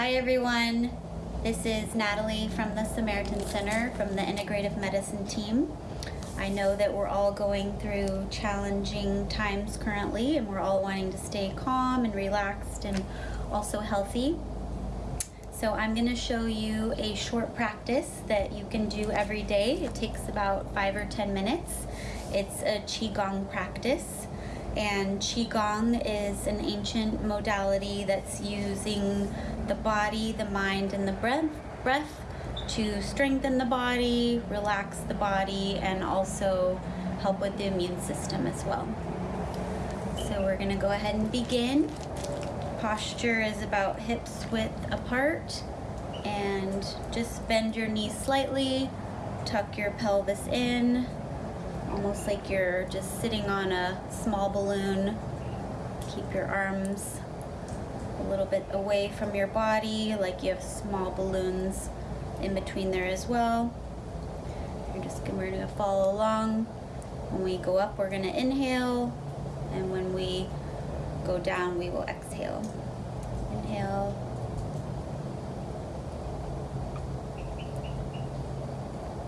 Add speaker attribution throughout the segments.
Speaker 1: Hi everyone, this is Natalie from the Samaritan Center from the Integrative Medicine team. I know that we're all going through challenging times currently and we're all wanting to stay calm and relaxed and also healthy. So I'm going to show you a short practice that you can do every day. It takes about five or ten minutes. It's a Qigong practice and Qigong is an ancient modality that's using the body, the mind, and the breath, breath to strengthen the body, relax the body, and also help with the immune system as well. So we're gonna go ahead and begin. Posture is about hips width apart and just bend your knees slightly, tuck your pelvis in, almost like you're just sitting on a small balloon. Keep your arms a little bit away from your body, like you have small balloons in between there as well. You're just gonna, follow along. When we go up, we're gonna inhale, and when we go down, we will exhale. Inhale.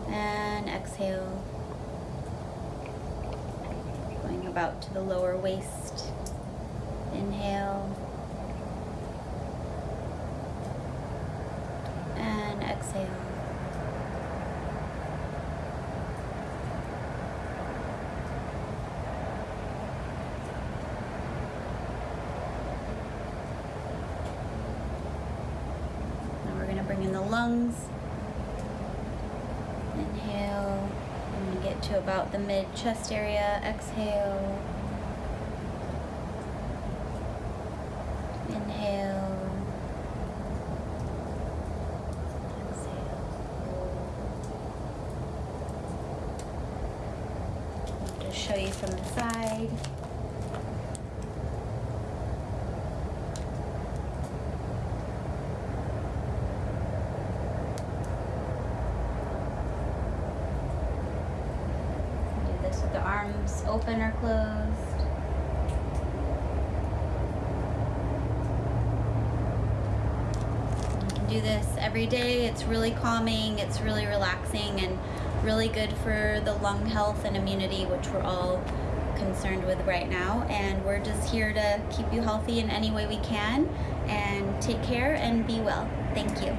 Speaker 1: And exhale about to the lower waist. Inhale. And exhale. Now we're going to bring in the lungs. Inhale to about the mid chest area. Exhale. Inhale. Exhale. Just show you from the side. The arms open or closed. You can do this every day. It's really calming, it's really relaxing, and really good for the lung health and immunity, which we're all concerned with right now. And we're just here to keep you healthy in any way we can. And take care and be well. Thank you.